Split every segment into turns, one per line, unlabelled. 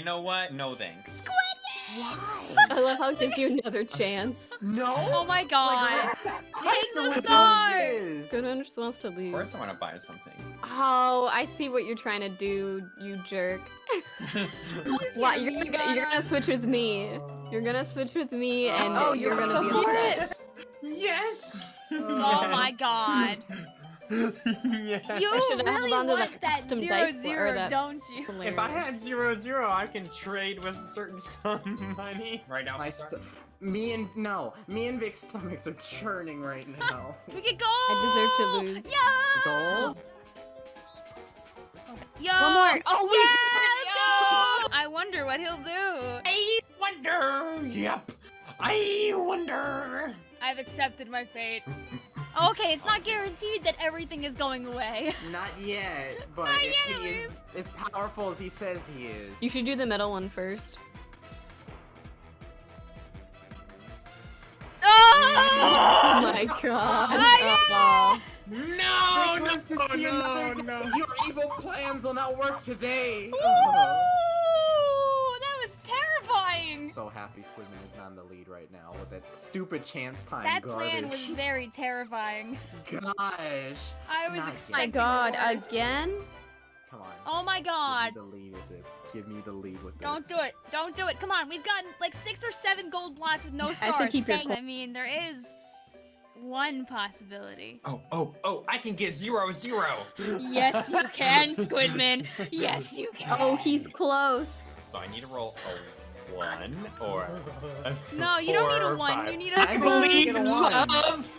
You know what? No thanks.
Squidman!
Why?
I love how it gives you another chance.
No.
Oh my god.
Like,
Take the stars!
this?
Goodwin just wants to
Of
lose.
course I want to buy something.
Oh, I see what you're trying to do, you jerk. What? You're gonna, you're gonna switch with me. You're gonna switch with me, and
Oh,
you're
you're
gonna be
gonna
upset.
yes!
Oh my god.
yes.
You
should've held
really
on to
want
that
that
custom
zero
dice bl- or
zero,
that-
don't you?
If I had zero zero, I can trade with a certain sum of money. Right now.
My st- me and no, me and Vic's stomachs are churning right now.
We could go.
I deserve to lose.
Yo.
Gold?
Yo.
One more. Oh, oh we
yeah, let's go. I wonder what he'll do.
I wonder. Yep. I wonder.
I've accepted my fate. Okay, it's not guaranteed that everything is going away.
Not yet, but
Not
if
yet,
he is as powerful as he says he is.
You should do the middle one first.
Oh!
Oh my god. Oh.
No,
Vic
no,
lives to see
no, no.
Your evil plans will not work today.
Ooh, that was terrifying.
so happy Squidman is not in the lead right now with that stupid chance time
That
garbage.
plan was very terrifying.
Gosh.
I was
Not
my
expecting
god,
worse.
again?
Come on.
Oh my god.
Give me the lead with this. Give me the lead with this.
Don't do it. Don't do it. Come on. We've gotten like six or seven gold blocks with no
I
stars.
said keep your
Dang,
coin.
I mean, there is one possibility.
Oh, oh, oh! I can get zero zero.
yes, you can, Squidman. Yes, you can.
Oh, he's close.
So I need to roll a one or a
No, you don't need
four
a
or
one.
five.
You need a.
I
I
believe
believe
in
in love.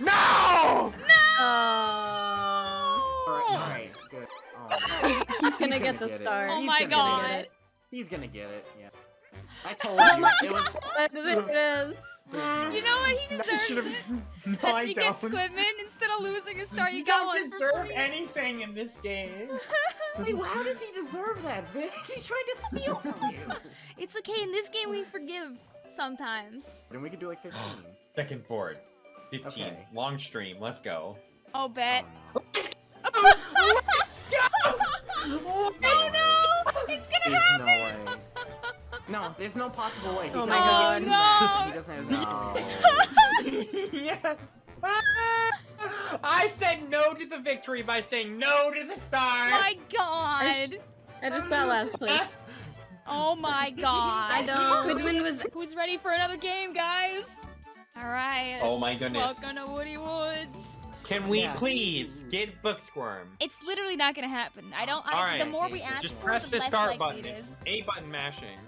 No!
Oh.
Alright, alright, good. Oh,
He's gonna get the star.
Oh
He's
my
gonna
god.
get it. He's gonna get it, yeah. I told
Oh
you,
my
it was...
Oh there it is.
You know what? He deserves
should've-
it.
No,
That's
I
you
don't.
get Squidman instead of losing a star. You,
You
got
don't
one for
deserve anything in this game.
Wait, well, how does he deserve that, Vic? He tried to steal from you!
It's okay. In this game, we forgive sometimes.
then we could do like 15.
Second board. 15.
Okay.
Long stream. Let's go.
Oh, bet.
Oh,
Oh no! It's gonna
There's no
happen.
way. No, there's no possible way. He
Oh my God.
No.
he doesn't have
yes. Ah! I said no to the victory by saying no to the star.
My God!
I just got last place.
Oh my God!
I don't. Squidman was.
Who's ready for another game, guys? All right.
Oh my goodness.
Welcome to Woody Woods.
Can we
Yeah.
please get Book Squirm?
It's literally not gonna happen. I don't. I,
All right.
The more we ask
Just
for,
press
the
the
less
start
likely
button.
it is.
A button mashing.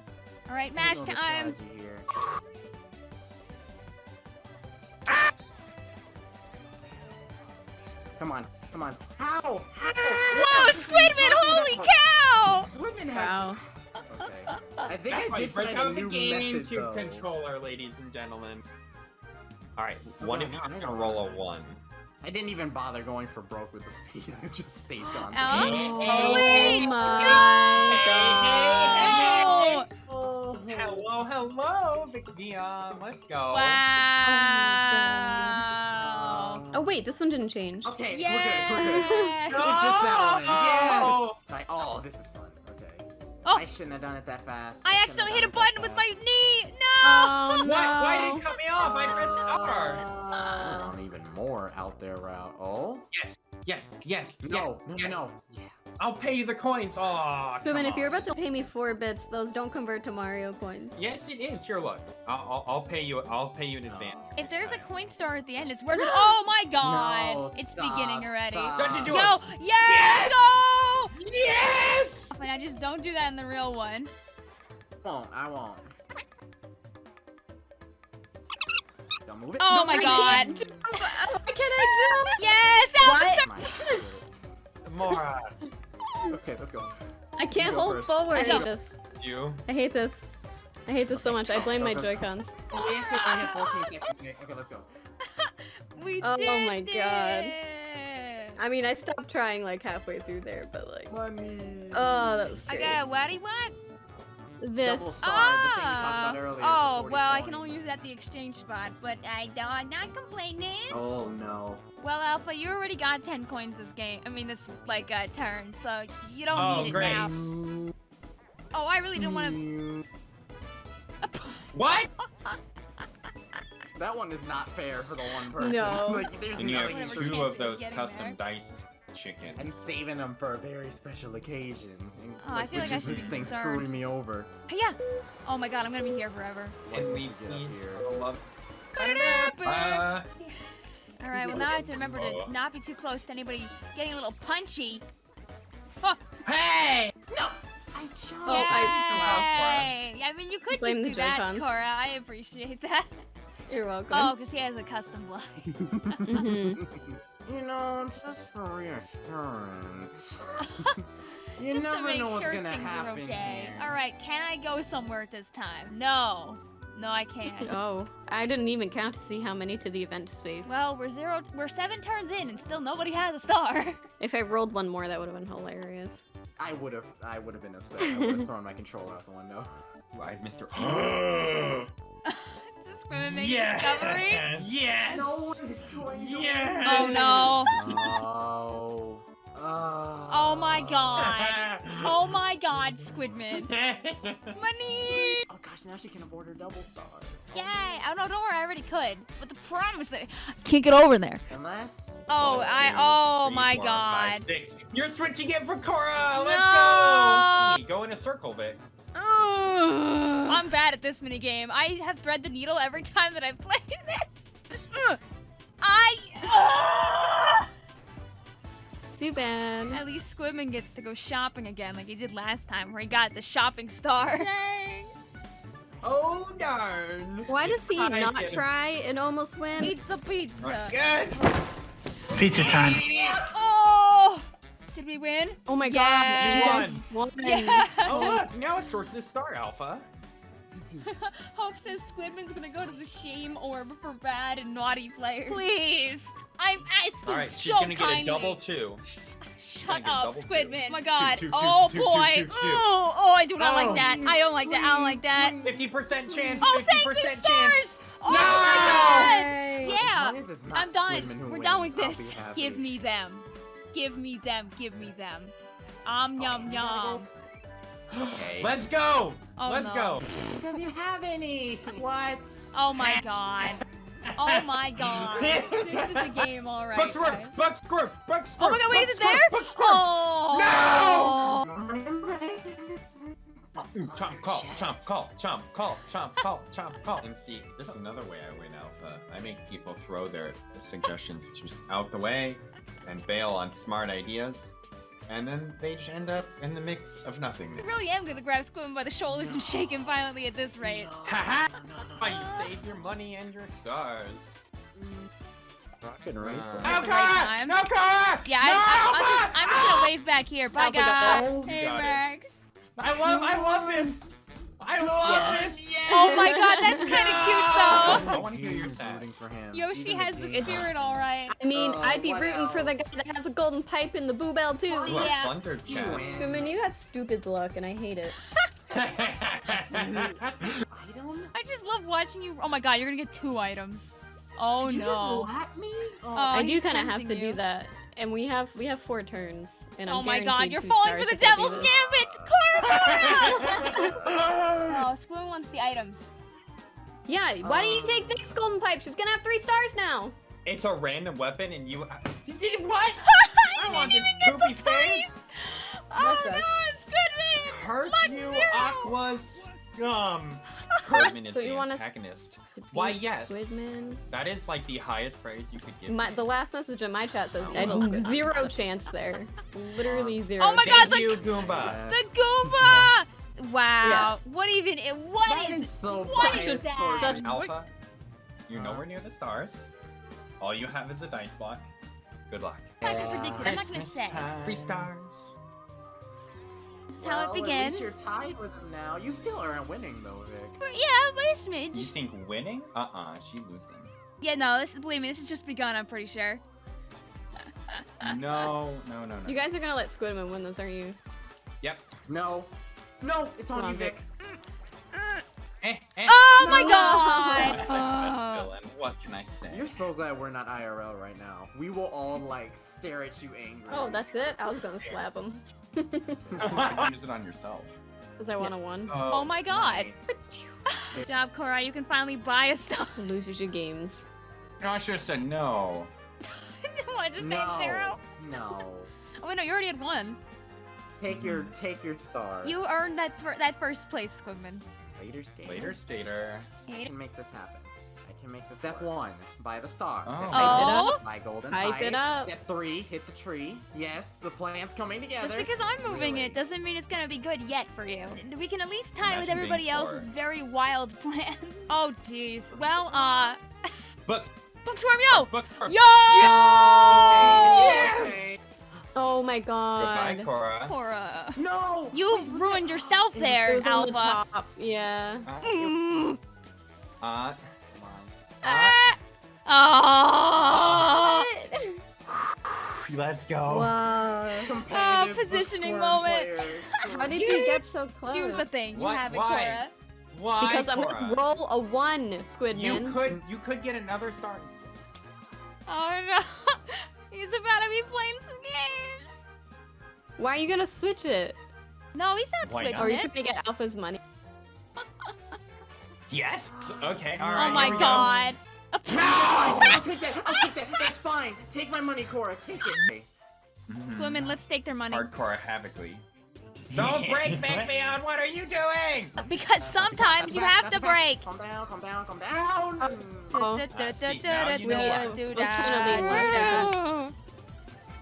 All right, mash
don't know the
time.
strategy here. Ah! Come on, come on. How? How?
Whoa, Squidman! Holy cow!
Squidman had...
Wow.
Okay. I think
That's
I
why
did
break
find
out
a
the
new method,
GameCube
though.
controller, ladies and gentlemen. All right,
Oh,
one
no,
of you is gonna roll a one.
I didn't even bother going for broke with the speed. I just stayed on.
Oh,
Oh
wait!
my
No!
Oh,
Hello, hello, Vicdion. Let's go.
Wow!
Oh wait, this one didn't change.
Okay,
Yeah!
we're good, we're good. It's just that one. Yes! I, oh, this is fun. Okay.
Oh.
I shouldn't have done it that fast.
I
shouldn't
accidentally hit a button with my knee! No!
Oh no.
Why, why did it cut me off? I pressed R.
Uh, There's an even more out there route. Oh?
Yes, yes,
yes, no,
yes.
no, no. Yeah.
I'll pay you the coins. Oh,
Squidman, if you're about to pay me four bits, those don't convert to Mario coins.
Yes, it is. Here, look. I'll, I'll, I'll pay you. I'll pay you in oh, advance.
If there's a coin star at the end, it's worth it. Oh my god!
No,
it's
stop,
beginning already.
stop.
Dungeon
Yo,
Duos.
yeah,
Yes!
go!
Yes.
And I just don't do that in the real one.
won't. I won't. Don't move it.
Oh
No,
my
I
god!
can't.
Why can I
Yes, Alpha
What?
Star!
Come.
Mora,
Okay, let's go.
I can't
go
hold
first.
forward. I hate this.
you.
I hate this. I hate this so much. I blame my Joy-Cons.
Oh, we actually only have 14 seconds. Okay, okay, let's go.
We
Oh
did
my God. I mean, I stopped trying like halfway through there, but like,
Money.
oh, that was
I got a waddy what?
Double
This.
star, the thing we talked about earlier.
Oh,
for 40
well, I can only use it at the exchange spot, but I don't, I'm not complaining.
Oh no.
Well, Alpha, you already got 10 coins this game. I mean, this, like, uh, turn, so you don't
Oh,
need it
great.
now. Oh, I really didn't want to.
What?
That one is not fair for the one person.
No.
like, there's
And you have
nothing
Whatever
for
two of those custom
there.
dice chicken.
I'm saving them for a very special occasion. And,
Oh, I feel
which
like I should
this
be
thing
concerned.
screwing me over.
Yeah. Oh my god, I'm gonna be here forever.
Can we
Get up here.
I love?
Ba-da-da-ba.
Uh,
All right. Well, now I have to remember to not be too close to anybody getting a little punchy. Oh,
hey! No.
I jumped.
Oh,
I-
yay! I mean, you could
Blame
just do that, Cora. I appreciate that.
You're welcome.
Oh, because he has a custom block.
Mhm.
You know, just for reassurance. you
just
never
to make
know what's
sure
gonna
things
happen
are okay.
here.
All right. Can I go somewhere at this time? No. No, I can't.
Oh, I didn't even count to see how many to the event space.
Well, we're zero. We're seven turns in, and still nobody has a star.
If I rolled one more, that would have been hilarious.
I would have, I would have been upset. I would have thrown my controller out the window.
Why, Mr.
Is this gonna make discovery?
Yes!
No, destroy
Yes!
Oh no!
Oh. Oh.
Oh my god! Oh my god, Squidman! Money!
Oh gosh, now she can afford her double star.
Yay! Oh no, don't worry, I already could. But the problem is that I can't get over there.
Unless.
Oh,
One,
I.
two,
Oh
three,
my
four, five,
god.
six. You're switching it for Cora! Let's
No!
Go! Go in a circle, Vic.
Ugh. I'm bad at this minigame. I have thread the needle every time that I play this. Ugh. I. Ugh.
Too bad.
At least Squidman gets to go shopping again, like he did last time, where he got the shopping star. Dang.
Oh, darn!
Why does he not try and almost win?
Pizza, pizza.
Good!
Pizza time.
Oh! We win?
Oh my
Yes.
god. One.
Yeah.
Oh, look! Now it's towards the star, Alpha.
Hope says Squidman's gonna go to the shame orb for bad and naughty players. Please! I'm asking
Alright,
so
she's gonna get a double two.
Shut up,
double two.
Squidman. Oh my god.
two, two,
oh
two, two,
boy.
two, two.
Oh, oh, I do not
Oh.
like that. I don't like that. I don't like that.
50% chance!
Oh,
50%
thank you,
chance!
stars! Oh
No!
my god!
Yay.
Yeah.
As as
I'm done. We're
wins,
done with this. Give me them. Give me them. Give me them. Um, yum,
you gotta
yum.
Okay.
Let's go!
Oh,
Let's
no.
go!
He doesn't even have any. What?
Oh my god. Oh my god. this is a game, alright.
Book Squirm!
guys.
Book Squirm! Book Squirm!
Oh my god, wait, is it there?
Book Squirm!
Oh.
Chomp, call, chomp, call, chomp, call, chomp, call, chomp, call. And see, this is another way I win Alpha. I make people throw their suggestions just out the way and bail on smart ideas. And then they just end up in the mix of
I really am gonna grab Squidman by the shoulders and shake him violently at this rate.
Haha! you save your money and your stars.
Rocket
At
racer.
the
Alpha!
right time.
Alpha!
Yeah,
no,
I, I, I'm, just, I'm just gonna wave back here. Bye, guys.
Oh,
Hey,
got.
Max.
I love, I love this! I love
Yes.
this! Yes!
Oh my god, that's kind of cute though.
I want to hear your
Who's
stats.
rooting for him?
Yoshi has the spirit, alright.
I mean,
Uh,
I'd be
what
rooting for the guy that has a golden pipe in the boo bell too.
Ooh, a
Yeah.
plunder
He
chat.
wins.
Squidman, you got stupid luck, and I hate it.
Item?
I just love watching you. Oh my god, you're gonna get two items. Oh
Did you
no.
just lap me?
Oh,
I do kind of have to
you.
do that, and we have we have four turns, and I'm
Oh my god, you're falling for the
if I do
devil's gambit! Cora! oh, Squidman wants the items.
Yeah, why don't you
Um,
take Vic's golden pipe? She's gonna have three stars now.
it's a random weapon and you... You did what?
I
I want
didn't
this
even get
poopy
the
thing.
pipe! Oh
sucks.
no, Squidman!
Curse
Luck
you. Aqua scum! Squidman is
So you
the
want us
antagonist. Why, yes.
Squidman.
That is like the highest praise you could give.
My, the last message in my chat says oh,
I love
zero chance there. Literally zero.
Oh my
chance.
God, the
you, Goomba.
The Goomba! Wow. What even? What
That
is?
is so
what
biased
is that?
Such-
Alpha, you're nowhere near the stars. All you have is a dice block. Good luck.
I'm not gonna predict it. I'm not gonna say.
time. Free stars.
This is how it begins.
At least you're tied with him now. You still aren't winning though, Vic.
Yeah, by a
You think winning? Uh-uh, she losing.
Yeah, no, this believe me, this has just begun. I'm pretty sure.
No, no, no, no.
You guys are gonna let Squidman win this, aren't you?
Yep.
No. No, it's on
Come
you,
on,
Vic.
Eh, eh.
Oh my god! Oh.
villain. What can I say?
You're so glad we're not IRL right now. We will all like stare at you angry.
Oh, that's it. I was gonna slap him.
Use it on yourself.
Because I want a one.
Oh my god.
Nice.
Good job, Cora. You can finally buy a star.
Loses your games.
No, I should have said no.
what, just
no.
name zero?
No.
Oh, wait, no, you already had one.
Take your take your star.
You earned that fir- that first place, Squidman.
later skater.
Later, Stater.
I can make this happen. I can make this. Step one: buy the star.
Oh.
Step
Oh.
two, buy golden
Hype
pipe.
it up.
Step three: hit the tree. Yes, the plan's coming together.
Just because I'm moving
Really?
it doesn't mean it's gonna be good yet for you. We can at least tie it with everybody else's
poor.
very wild plans. Oh, jeez. Well, uh,
Book.
Booksworm, yo!
Book. first.
Yo!
Okay, okay.
Oh my god.
Goodbye,
god.
Cora.
Cora.
No.
You
Wait,
ruined yourself
It was-
It
there,
was the
Alpha.
top. Yeah.
Uh,
Mm.
uh,
Come.
Ah. Oh.
let's go.
Wow.
Competitive
positioning moment.
How did you get so close?
Here's the thing. You
What?
have it,
Why?
Cora.
Why,
Because I'm gonna roll a one, Squidman.
You
Squidman.
could, you could get another star.
Oh no. He's about to be playing some games.
Why are you gonna switch it?
No, he's not
Why
switching
not?
Or are you
it.
trying to get Alpha's money?
Yes. Okay. All
Oh my
here we go.
god.
I'll take that. I'll take that. That's fine. Take my money, Cora. Take it.
Mhm.
Women, let's take their money.
Hardcore Havocly. Don't break Big What are you doing?
Because sometimes you have to break.
Calm down. Calm down. Calm down.
Oh.
see, now you know why.
I was trying to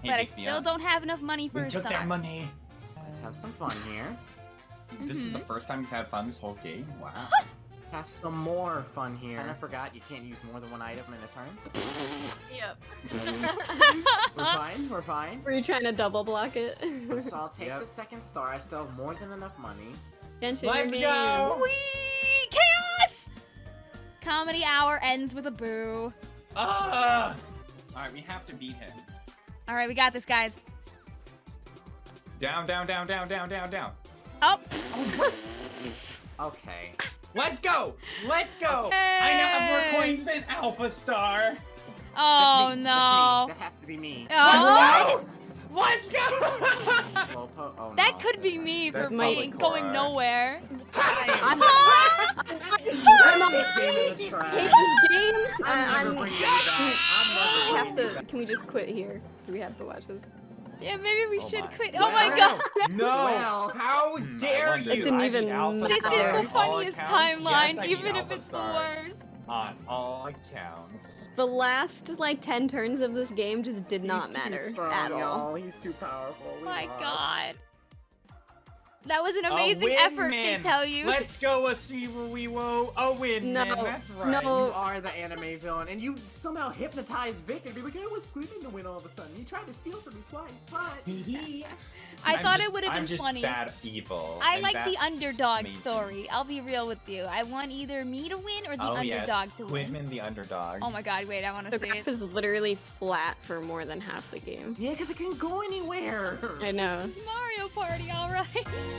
be
But I still don't have enough money for
We
a
took
star.
their money.
Let's have some fun here.
This is the
Mhm.
first time you've had fun this whole game. Wow.
Have some more fun here. Kinda forgot you can't use more than one item in a turn.
Yep.
We're fine. We're fine.
Were you trying to double block it?
So I'll take
Yep.
the second star. I still have more than enough money.
Genshin,
Let's
your
go!
game.
Whee! Chaos! Comedy hour ends with a boo. Ah!
Ugh! Alright, we have to beat him.
All right, we got this, guys.
Down, down, down, down, down, down, down.
Oh,
Okay.
Let's go! Let's go! I now have more
Hey.
coins than Alpha Star.
oh
That's me.
no.
That's me. That has to be me.
Oh,
Let's go!
Slow po- oh,
that could be me
That's
for
my
being going nowhere.
I'm,
Ah!
I'm on
This game in the
hate
trash.
this game.
I'm
I'm,
never bringing you back. I'm never
we have
bringing you
to.
back.
Can we just quit here? Do we have to watch this?
Yeah, maybe we
Oh
should
my.
quit. Oh my god.
No!
Well,
How dare you! this.
It didn't even
beat
This is the funniest timeline,
Yes,
even if
Alpha
it's the worst.
On all accounts.
The last like ten turns of this game just did not
He's too
matter
strong,
at all.
y'all. He's too powerful. We
My
lost.
god. That was an amazing effort,
man.
they tell you.
Let's go, a we wo a win,
No,
man. That's right.
no.
You are the anime villain, and you somehow hypnotized Vic and be like, I was screaming to win all of a sudden. You tried to steal from me twice, but
I
I'm
thought
just-
it would have
I'm
been
just
funny.
bad evil.
I
and
like the underdog
amazing.
story. I'll be real with you. I want either me to win or the
oh,
underdog
yes.
to win.
Quidman the underdog.
Oh my god, wait, I want to
The
see
graph
it.
is literally flat for more than half the game.
yeah, because it can go anywhere.
I know.
Mario Party, alright.